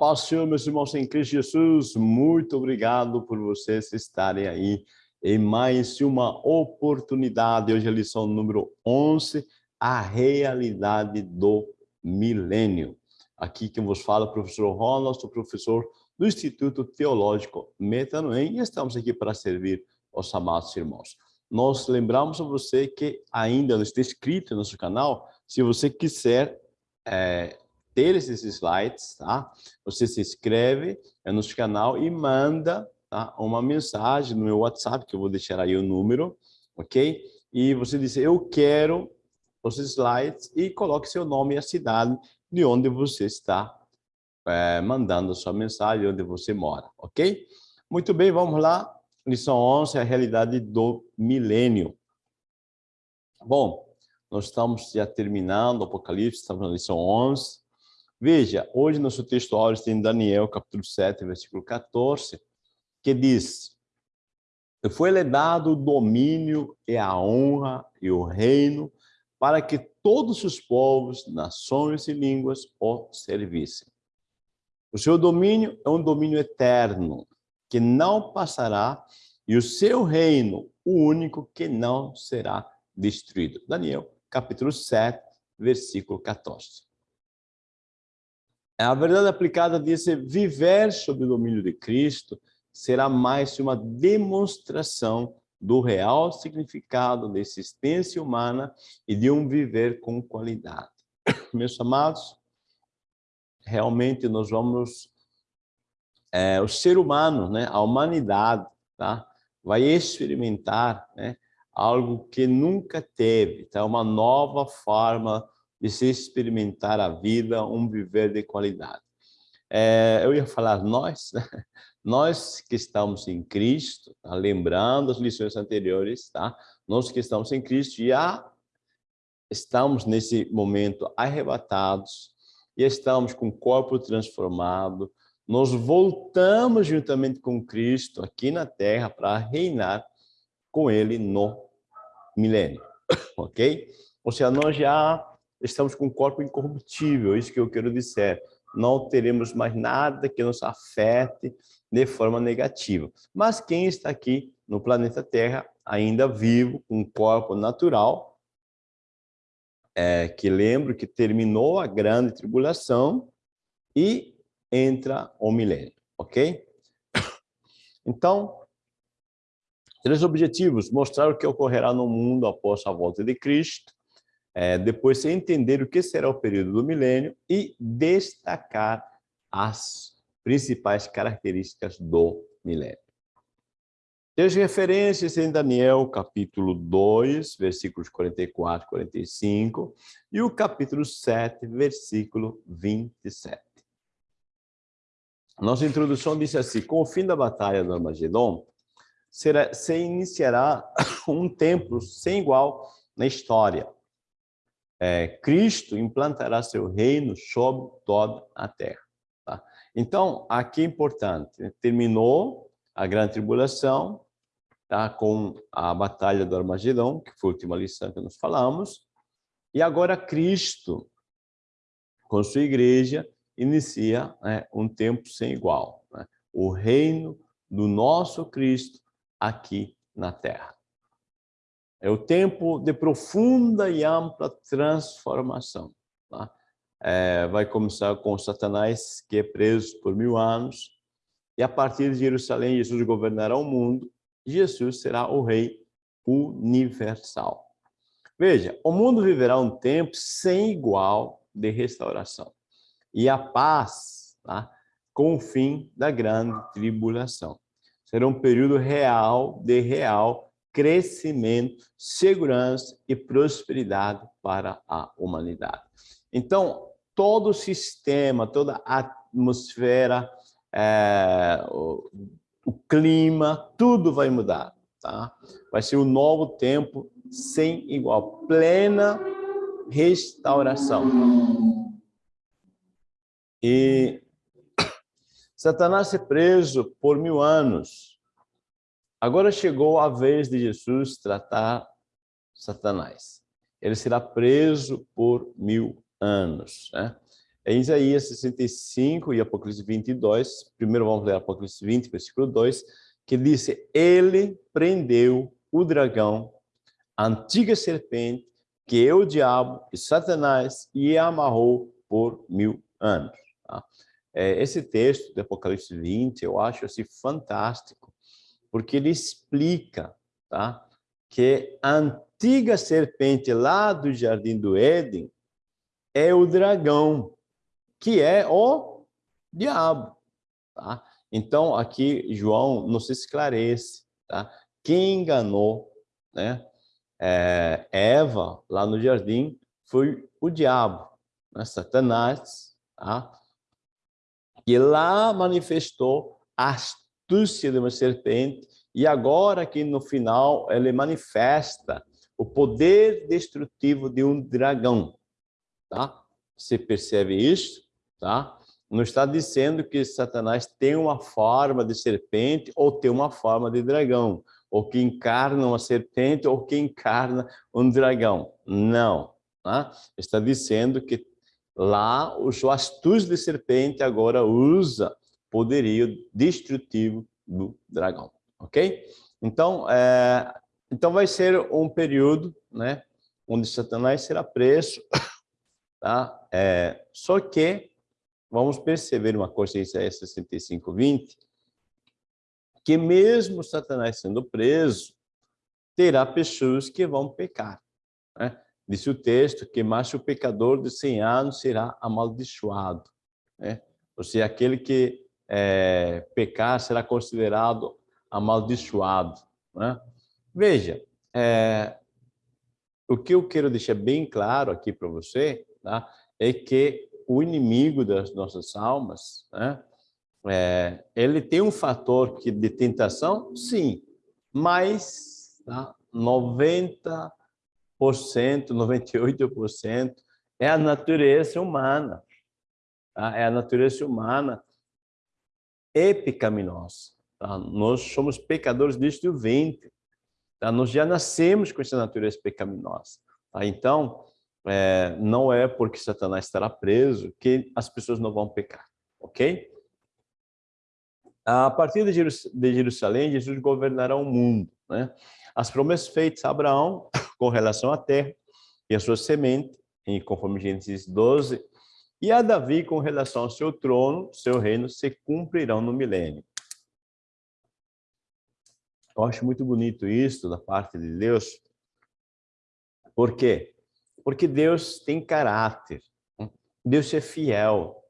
paz, Senhor, meus irmãos em Cristo Jesus, muito obrigado por vocês estarem aí em mais uma oportunidade. Hoje é a lição número 11, a realidade do milênio. Aqui quem vos fala é o professor Ronald, sou professor do Instituto Teológico Metanoem e estamos aqui para servir os amados irmãos. Nós lembramos a você que ainda não está inscrito no nosso canal, se você quiser é, ter esses slides, tá? Você se inscreve no nosso canal e manda tá? uma mensagem no meu WhatsApp, que eu vou deixar aí o número, ok? E você diz, eu quero os slides e coloque seu nome e a cidade de onde você está é, mandando a sua mensagem, onde você mora, ok? Muito bem, vamos lá. Lição 11, a realidade do milênio. Bom, nós estamos já terminando o Apocalipse, estamos na lição 11. Veja, hoje nosso texto áureo tem Daniel, capítulo 7, versículo 14, que diz, foi-lhe dado o domínio e a honra e o reino para que todos os povos, nações e línguas o servissem. O seu domínio é um domínio eterno, que não passará, e o seu reino, o único que não será destruído. Daniel, capítulo 7, versículo 14. A verdade aplicada diz viver sob o domínio de Cristo será mais uma demonstração do real significado da existência humana e de um viver com qualidade. Meus amados, realmente nós vamos, é, o ser humano, né, a humanidade, tá, vai experimentar né, algo que nunca teve, tá, uma nova forma de se experimentar a vida, um viver de qualidade. É, eu ia falar nós, né? nós que estamos em Cristo, tá? lembrando as lições anteriores, tá? nós que estamos em Cristo já estamos nesse momento arrebatados e estamos com o corpo transformado, nós voltamos juntamente com Cristo aqui na Terra para reinar com Ele no milênio, ok? Ou seja, nós já estamos com um corpo incorruptível, isso que eu quero dizer. Não teremos mais nada que nos afete de forma negativa. Mas quem está aqui no planeta Terra, ainda vivo, com um corpo natural, é, que lembro que terminou a grande tribulação e entra o milênio, ok? Então, três objetivos, mostrar o que ocorrerá no mundo após a volta de Cristo, é, depois entender o que será o período do milênio e destacar as principais características do milênio. Tem referências em Daniel, capítulo 2, versículos 44 e 45, e o capítulo 7, versículo 27. Nossa introdução diz assim, com o fim da batalha do Armagedon, será, se iniciará um tempo sem igual na história, é, Cristo implantará seu reino sobre toda a terra. Tá? Então, aqui é importante, né? terminou a grande tribulação, tá? com a batalha do Armagedão, que foi a última lição que nós falamos, e agora Cristo, com sua igreja, inicia né, um tempo sem igual, né? o reino do nosso Cristo aqui na terra. É o tempo de profunda e ampla transformação. Tá? É, vai começar com Satanás, que é preso por mil anos, e a partir de Jerusalém, Jesus governará o mundo, Jesus será o rei universal. Veja, o mundo viverá um tempo sem igual de restauração. E a paz, tá? com o fim da grande tribulação. Será um período real, de real crescimento, segurança e prosperidade para a humanidade. Então, todo o sistema, toda a atmosfera, é, o, o, clima, tudo vai mudar. Tá? Vai ser um novo tempo sem igual, plena restauração. E Satanás é preso por mil anos, Agora chegou a vez de Jesus tratar Satanás. Ele será preso por mil anos. Né? é Isaías 65 e Apocalipse 22. Primeiro vamos ler Apocalipse 20, versículo 2, que diz: Ele prendeu o dragão, a antiga serpente, que é o diabo e Satanás, e amarrou por mil anos. Tá? É, esse texto do Apocalipse 20, eu acho assim, fantástico, porque ele explica tá? que a antiga serpente lá do Jardim do Éden é o dragão, que é o diabo. Tá? Então, aqui João nos esclarece tá? quem enganou né? É, Eva lá no jardim foi o diabo, né? Satanás, tá? que lá manifestou a astúcia de uma serpente e agora aqui no final ele manifesta o poder destrutivo de um dragão, tá? Você percebe isso, tá? Não está dizendo que Satanás tem uma forma de serpente ou tem uma forma de dragão, ou que encarna uma serpente ou que encarna um dragão. Não, tá? Está dizendo que lá o astúcio de serpente agora usa poderio destrutivo do dragão, ok? Então, é, então vai ser um período, né, onde Satanás será preso, tá? É, só que vamos perceber uma coisa em Isaías 65, 20, que mesmo Satanás sendo preso, terá pessoas que vão pecar. Né? Diz o texto que mais o pecador de 100 anos será amaldiçoado. Né? Ou seja, aquele que é, pecar será considerado amaldiçoado. Né? Veja, é, o que eu quero deixar bem claro aqui para você tá? é que o inimigo das nossas almas, né? é, ele tem um fator que, de tentação, sim, mas tá? 90 98% é a natureza humana. Tá? É a natureza humana é pecaminosa. Tá? Nós somos pecadores desde o ventre. Tá? Nós já nascemos com essa natureza pecaminosa. Tá? Então, é, não é porque Satanás estará preso que as pessoas não vão pecar. Ok? A partir de Jerusalém, Jesus governará o mundo. Né? As promessas feitas a Abraão com relação à terra e a sua semente, em conforme Gênesis 12, e a Davi com relação ao seu trono, seu reino, se cumprirão no milênio. Eu acho muito bonito isso da parte de Deus. Por quê? Porque Deus tem caráter. Deus é fiel.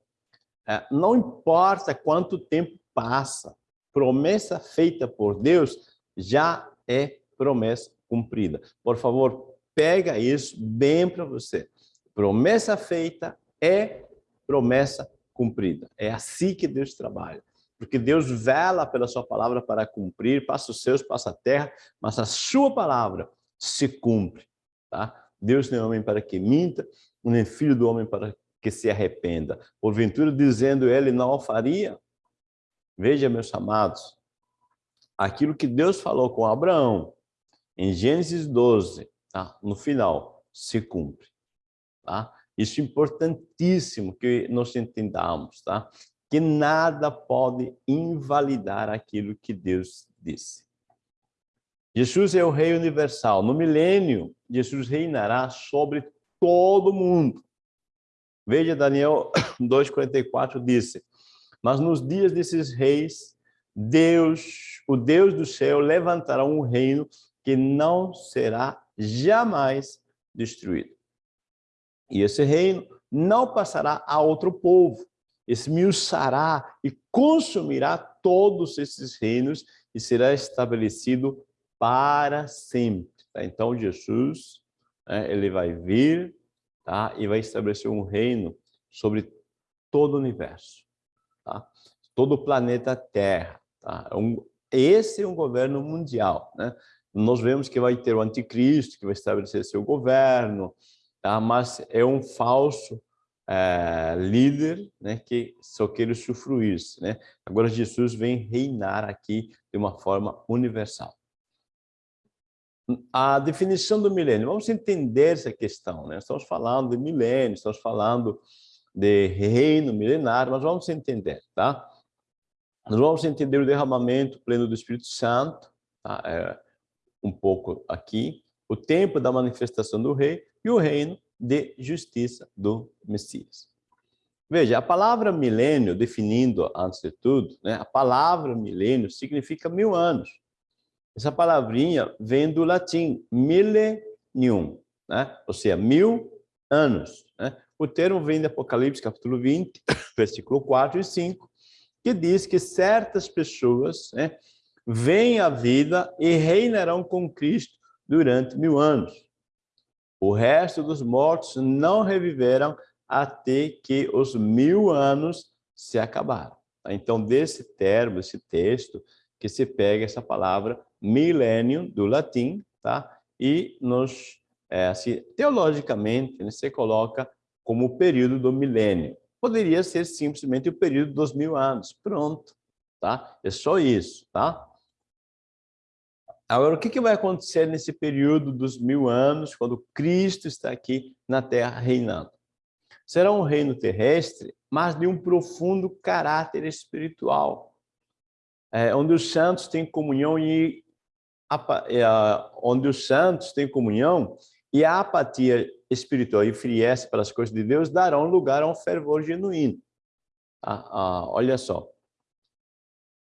É, não importa quanto tempo passa, promessa feita por Deus já é promessa cumprida. Por favor, pega isso bem para você. Promessa feita é promessa cumprida. É assim que Deus trabalha. Porque Deus vela pela sua palavra para cumprir, passa os seus, passa a terra, mas a sua palavra se cumpre. Tá? Deus não é homem para que minta, nem filho do homem para que se arrependa. Porventura, dizendo ele, não o faria. Veja, meus amados, aquilo que Deus falou com Abraão, em Gênesis 12, tá? no final, se cumpre. Tá? Isso é importantíssimo que nós entendamos, tá? que nada pode invalidar aquilo que Deus disse. Jesus é o Rei universal. No milênio, Jesus reinará sobre todo mundo. Veja, Daniel 2,44 disse, mas nos dias desses reis, Deus, o Deus do céu, levantará um reino que não será jamais destruído. E esse reino não passará a outro povo, esmiuçará e consumirá todos esses reinos e será estabelecido para sempre. Tá? Então, Jesus, né, ele vai vir tá? e vai estabelecer um reino sobre todo o universo, tá? todo o planeta Terra. Tá? É um, esse é um governo mundial. Né? nós vemos que vai ter o anticristo, que vai estabelecer seu governo, tá? mas é um falso é, líder né, que só quer usufruir. Né? Agora Jesus vem reinar aqui de uma forma universal. A definição do milênio, vamos entender essa questão. Né? Estamos falando de milênio, estamos falando de reino milenar, mas vamos entender, tá? Nós vamos entender o derramamento pleno do Espírito Santo, tá? é, um pouco aqui, o tempo da manifestação do rei e o reino de justiça do Messias. Veja, a palavra milênio, definindo antes de tudo, né, a palavra milênio significa mil anos. Essa palavrinha vem do latim millennium, né? ou seja, mil anos. Né? O termo vem de Apocalipse, capítulo 20, versículo 4 e 5, que diz que certas pessoas né, vêm à vida e reinarão com Cristo durante mil anos. O resto dos mortos não reviveram até que os mil anos se acabaram. Então, desse termo, esse texto, que se pega essa palavra milênio do latim, tá? E nos, é, assim, teologicamente, né, se coloca como o período do milênio. Poderia ser simplesmente o período dos mil anos. Pronto, tá? É só isso, tá? Agora, o que, que vai acontecer nesse período dos mil anos, quando Cristo está aqui na Terra reinando? Será um reino terrestre, mas de um profundo caráter espiritual, é, onde os santos têm comunhão e é, onde os santos têm comunhão e a apatia espiritual e frieza para as coisas de Deus darão lugar a um fervor genuíno. Ah, ah, olha só.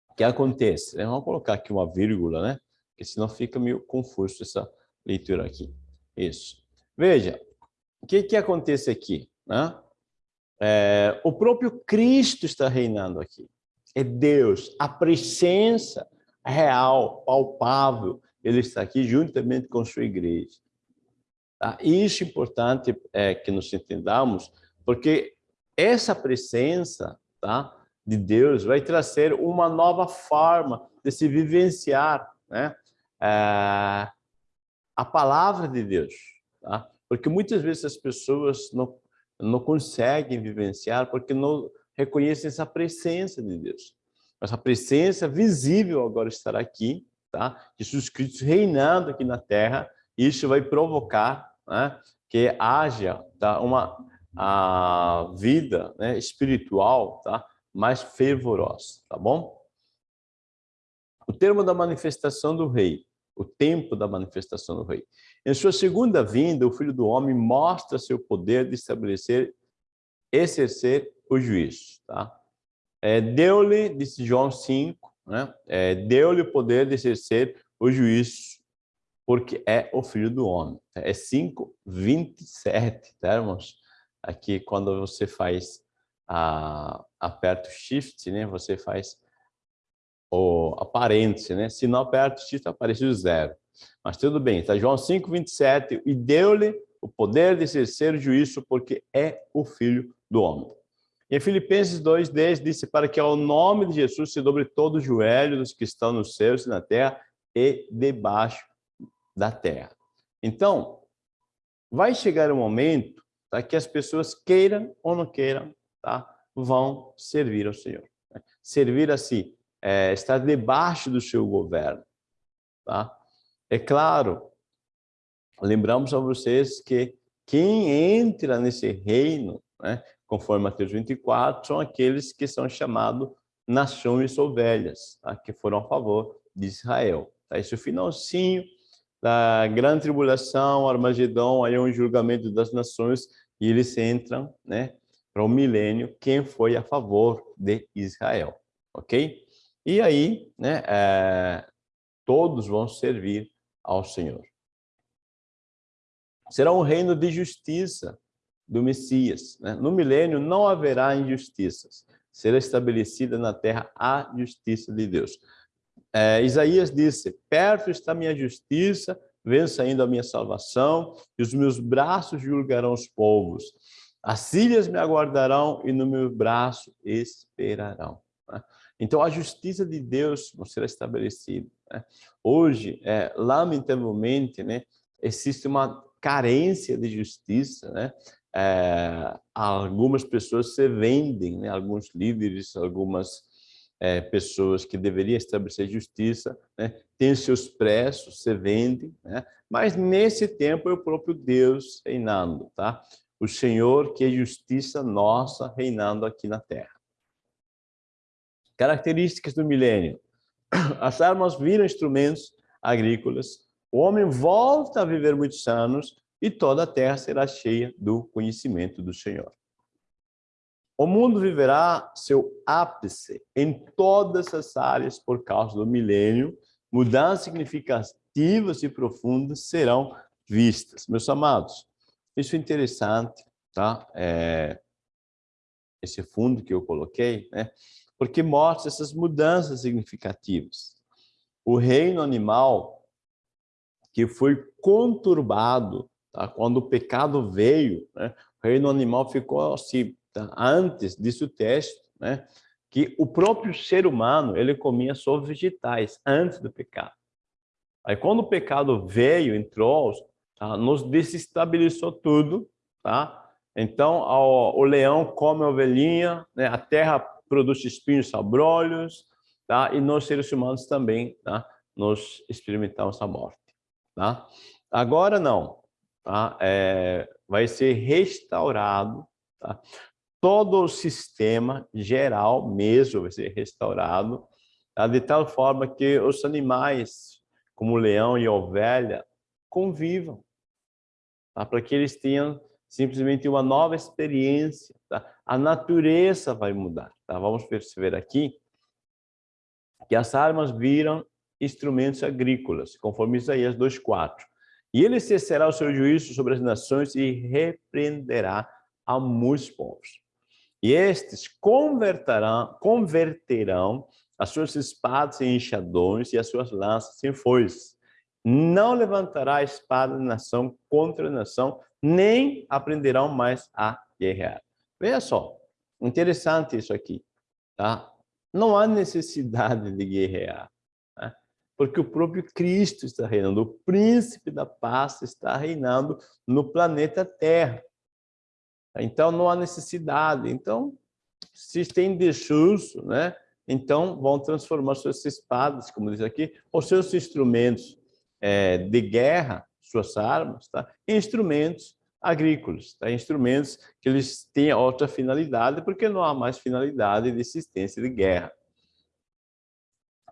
O que acontece? Vamos colocar aqui uma vírgula, né? Porque senão fica meio confuso essa leitura aqui. Isso. Veja, o que, que acontece aqui? Né? É, o próprio Cristo está reinando aqui. É Deus, a presença real, palpável, ele está aqui juntamente com sua igreja. Tá? Isso é importante é, que nos entendamos, porque essa presença tá, de Deus vai trazer uma nova forma de se vivenciar né? É, a palavra de Deus. Tá? Porque muitas vezes as pessoas não, não conseguem vivenciar porque não reconhecem essa presença de Deus. Essa presença visível agora estará aqui, tá? Jesus Cristo reinando aqui na terra, isso vai provocar né, que haja tá, uma a vida né, espiritual tá, mais fervorosa, tá bom? O termo da manifestação do rei, o tempo da manifestação do rei. Em sua segunda vinda, o Filho do Homem mostra seu poder de estabelecer, exercer o juízo. Tá? É, Deu-lhe, disse João 5, né? É, Deu-lhe o poder de exercer o juízo porque é o Filho do Homem. É 5, 27, tá, irmãos? Aqui, quando você faz, a, aperta o Shift, né? Você faz o aparente, né? Se não aperta o Shift, aparece o zero. Mas tudo bem, tá? João 5, 27, e deu-lhe o poder de exercer o juízo, porque é o Filho do Homem. Em Filipenses 2,10 disse para que ao nome de Jesus se dobre todo o joelho dos que estão nos céus e na terra e debaixo da terra. Então, vai chegar um momento tá, que as pessoas queiram ou não queiram, tá, vão servir ao Senhor. Né? Servir assim, é, estar debaixo do seu governo. Tá? É claro, lembramos a vocês que quem entra nesse reino, né, conforme Mateus 24, são aqueles que são chamados nações ovelhas, tá? que foram a favor de Israel. Tá? Esse é o finalzinho da grande tribulação, Armagedon, aí é um julgamento das nações, e eles entram né, para o milênio, quem foi a favor de Israel, ok? E aí, né, é, todos vão servir ao Senhor. Será um reino de justiça do Messias. Né? No milênio não haverá injustiças. Será estabelecida na terra a justiça de Deus. É, Isaías disse, perto está minha justiça, vem saindo a minha salvação, e os meus braços julgarão os povos. As ilhas me aguardarão e no meu braço esperarão. Né? Então, a justiça de Deus será estabelecida. Né? Hoje, é, lamentavelmente, né, existe uma carência de justiça. Né? É, algumas pessoas se vendem, né? alguns líderes, algumas é, pessoas que deveriam estabelecer justiça, né, têm seus preços, se vendem, né, mas nesse tempo é o próprio Deus reinando, tá? o Senhor que é justiça nossa reinando aqui na terra. Características do milênio. As armas viram instrumentos agrícolas, o homem volta a viver muitos anos e toda a terra será cheia do conhecimento do Senhor. O mundo viverá seu ápice em todas as áreas por causa do milênio. Mudanças significativas e profundas serão vistas. Meus amados, isso é interessante, tá? É, esse fundo que eu coloquei, né? Porque mostra essas mudanças significativas. O reino animal que foi conturbado, tá? Quando o pecado veio, né? O reino animal ficou assim, tá? antes disso o texto, né? Que o próprio ser humano, ele comia só vegetais antes do pecado. Aí quando o pecado veio, entrou, tá? nos desestabilizou tudo, tá? Então, o, o leão come a ovelhinha, né? a terra produz espinhos sabrolhos, tá? E nós, seres humanos, também, tá? Nós experimentamos a morte, tá? Agora, não, tá? É, vai ser restaurado, tá? Todo o sistema geral mesmo vai ser restaurado, tá? de tal forma que os animais, como o leão e a ovelha, convivam, tá? para que eles tenham simplesmente uma nova experiência. Tá? A natureza vai mudar. Tá? Vamos perceber aqui que as armas viram instrumentos agrícolas, conforme Isaías 2,4. E ele cessará o seu juízo sobre as nações e repreenderá a muitos povos. E estes converterão, converterão as suas espadas em enxadões e as suas lanças em foices não levantará a espada de nação contra nação, nem aprenderão mais a guerrear. Veja só, interessante isso aqui, tá? Não há necessidade de guerrear, né? porque o próprio Cristo está reinando, o príncipe da paz está reinando no planeta Terra. Então não há necessidade. Então, se tem desuso, né? Então vão transformar suas espadas, como diz aqui, os seus instrumentos é, de guerra, suas armas, tá? instrumentos agrícolas, tá? instrumentos que eles têm outra finalidade, porque não há mais finalidade de existência de guerra.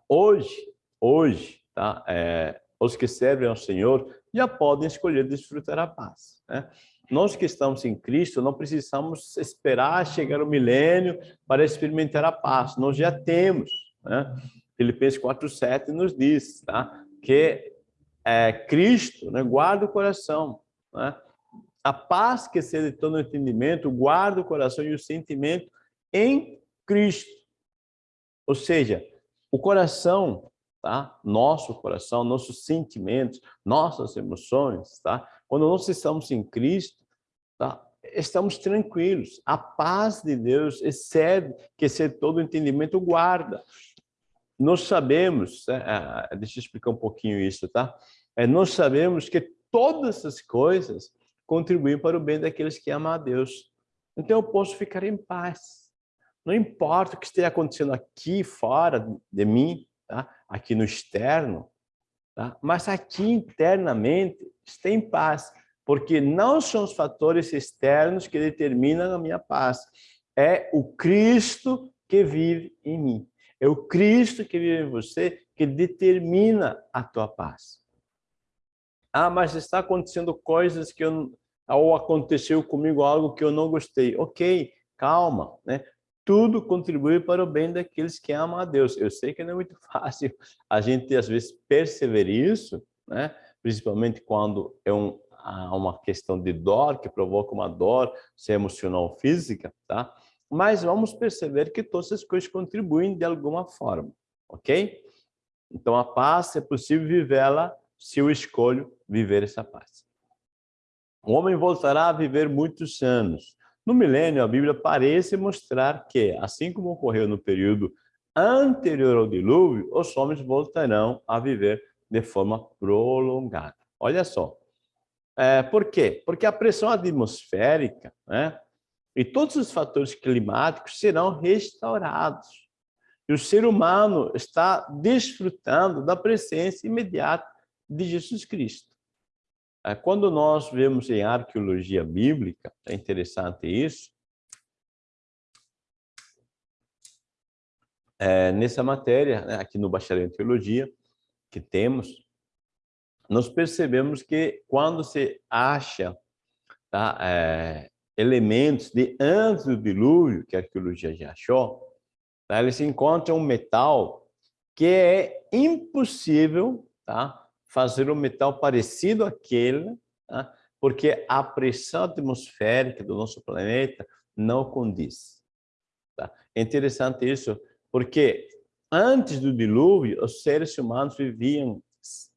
Hoje, hoje, tá? É, os que servem ao Senhor já podem escolher desfrutar a paz. Né? Nós que estamos em Cristo não precisamos esperar chegar o milênio para experimentar a paz. Nós já temos. Né? Filipenses 4,7 nos diz tá? que é, Cristo, né, guarda o coração. Né? A paz que excede todo entendimento, guarda o coração e o sentimento em Cristo. Ou seja, o coração, tá? nosso coração, nossos sentimentos, nossas emoções, tá? quando nós estamos em Cristo, tá? estamos tranquilos. A paz de Deus excede, que excede todo entendimento, guarda nós sabemos, é, é, deixa eu explicar um pouquinho isso, tá? É, nós sabemos que todas essas coisas contribuem para o bem daqueles que amam a Deus. Então eu posso ficar em paz. Não importa o que esteja acontecendo aqui fora de mim, tá? aqui no externo, tá? mas aqui internamente está em paz, porque não são os fatores externos que determinam a minha paz, é o Cristo que vive em mim. É o Cristo que vive em você que determina a tua paz. Ah, mas está acontecendo coisas que eu ou aconteceu comigo algo que eu não gostei. OK, calma, né? Tudo contribui para o bem daqueles que amam a Deus. Eu sei que não é muito fácil a gente às vezes perceber isso, né? Principalmente quando é um, uma questão de dor que provoca uma dor, se é emocional ou física, tá? Mas vamos perceber que todas as coisas contribuem de alguma forma, ok? Então, a paz é possível vivê-la se eu escolho viver essa paz. O homem voltará a viver muitos anos. No milênio, a Bíblia parece mostrar que, assim como ocorreu no período anterior ao dilúvio, os homens voltarão a viver de forma prolongada. Olha só. É, por quê? Porque a pressão atmosférica, né, e todos os fatores climáticos serão restaurados. E o ser humano está desfrutando da presença imediata de Jesus Cristo. é, quando nós vemos em arqueologia bíblica, é interessante isso, é, nessa matéria, né, aqui no Bacharel em Teologia, que temos, nós percebemos que quando se acha tá, é, elementos de antes do dilúvio, que a arqueologia já achou, tá, eles encontram um metal que é impossível tá, fazer um metal parecido àquele, tá, porque a pressão atmosférica do nosso planeta não condiz. Tá? É interessante isso, porque antes do dilúvio, os seres humanos viviam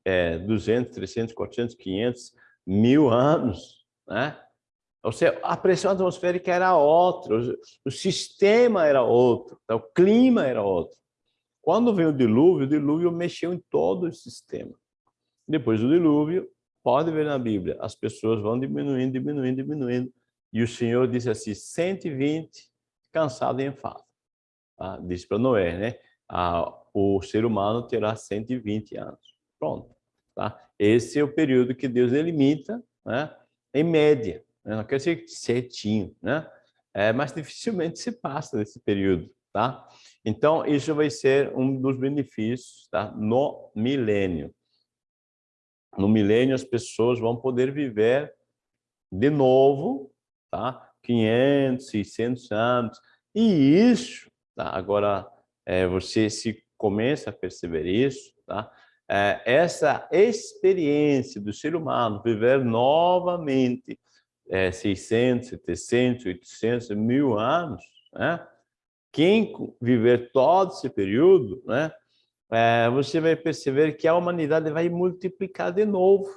é, 200, 300, 400, 500, mil anos, né? Ou seja, a pressão atmosférica era outra, o sistema era outro, tá? o clima era outro. Quando veio o dilúvio, o dilúvio mexeu em todo o sistema. Depois do dilúvio, pode ver na Bíblia, as pessoas vão diminuindo, diminuindo, diminuindo. E o Senhor disse assim, 120 cansado e enfado. Ah, disse para Noé, né? Ah, o ser humano terá 120 anos. Pronto. Tá? Esse é o período que Deus delimita, né? em média. Né? Não quer dizer certinho, né? É, mas dificilmente se passa desse período. Tá? Então, isso vai ser um dos benefícios tá? no milênio. No milênio, as pessoas vão poder viver de novo, tá? 500, 600 anos. E isso, tá? agora, é, você se começa a perceber isso, tá? É, essa experiência do ser humano viver novamente é, 600, 700, 800, mil anos, né? quem viver todo esse período, né? É, você vai perceber que a humanidade vai multiplicar de novo.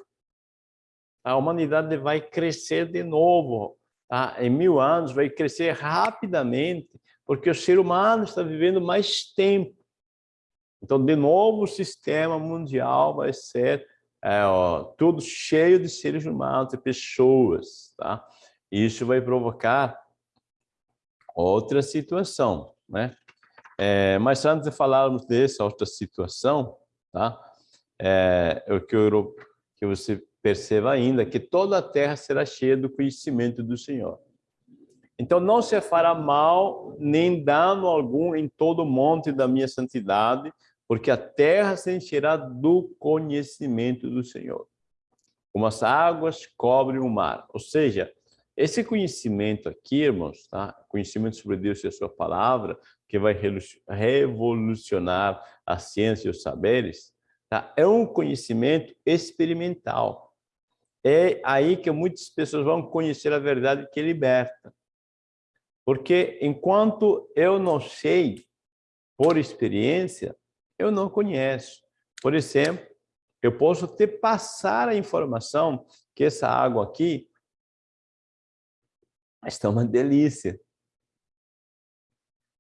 A humanidade vai crescer de novo. Tá? Em mil anos vai crescer rapidamente, porque o ser humano está vivendo mais tempo. Então, de novo, o sistema mundial vai ser é, ó, tudo cheio de seres humanos, de pessoas. Tá? Isso vai provocar outra situação. Né? É, mas antes de falarmos dessa outra situação, tá? é, eu quero que você perceba ainda que toda a terra será cheia do conhecimento do Senhor. Então não se fará mal nem dano algum em todo o monte da minha santidade, porque a terra se encherá do conhecimento do Senhor. Como as águas cobrem o mar. Ou seja, esse conhecimento aqui, irmãos, tá? conhecimento sobre Deus e a sua palavra, que vai revolucionar a ciência e os saberes, tá? é um conhecimento experimental. É aí que muitas pessoas vão conhecer a verdade que liberta. Porque enquanto eu não sei, por experiência, eu não conheço. Por exemplo, eu posso te passar a informação que essa água aqui está uma delícia.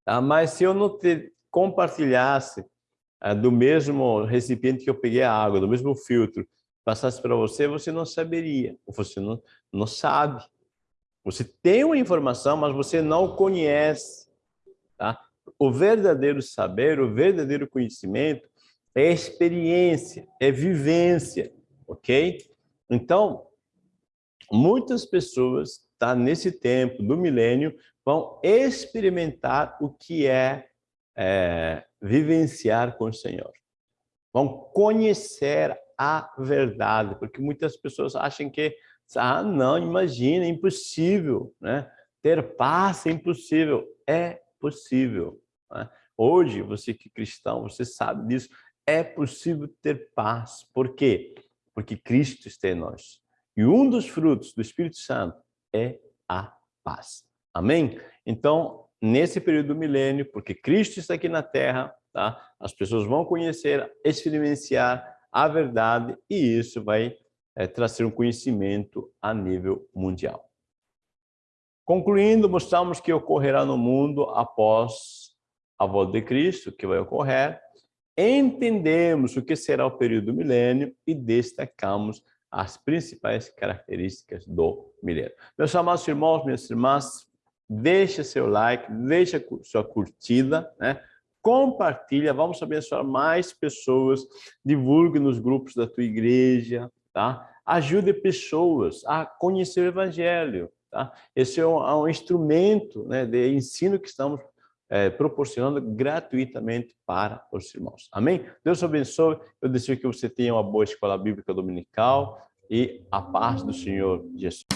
Tá? Mas se eu não te compartilhasse é, do mesmo recipiente que eu peguei a água, do mesmo filtro, passasse para você, você não saberia, você não, não sabe. Você tem uma informação, mas você não conhece. Tá? O verdadeiro saber, o verdadeiro conhecimento é experiência, é vivência, ok? Então, muitas pessoas, tá, nesse tempo do milênio, vão experimentar o que é, é vivenciar com o Senhor. Vão conhecer a verdade, porque muitas pessoas acham que, ah, não, imagina, é impossível, né? Ter paz é impossível. É possível. Né? Hoje, você que é cristão, você sabe disso, é possível ter paz. Por quê? Porque Cristo está em nós. E um dos frutos do Espírito Santo é a paz. Amém? Então, nesse período do milênio, porque Cristo está aqui na Terra, tá? as pessoas vão conhecer, experienciar a verdade e isso vai é, trazer um conhecimento a nível mundial. Concluindo, mostramos que ocorrerá no mundo após a volta de Cristo, que vai ocorrer. Entendemos o que será o período do milênio e destacamos as principais características do milênio. Meus amados irmãos, minhas irmãs, deixa seu like, deixa sua curtida, né? compartilha, vamos abençoar mais pessoas, divulgue nos grupos da tua igreja, tá? ajude pessoas a conhecer o Evangelho. Tá? Esse é um, é um instrumento né, de ensino que estamos é, proporcionando gratuitamente para os irmãos. Amém? Deus abençoe. Eu desejo que você tenha uma boa escola bíblica dominical e a paz do Senhor Jesus.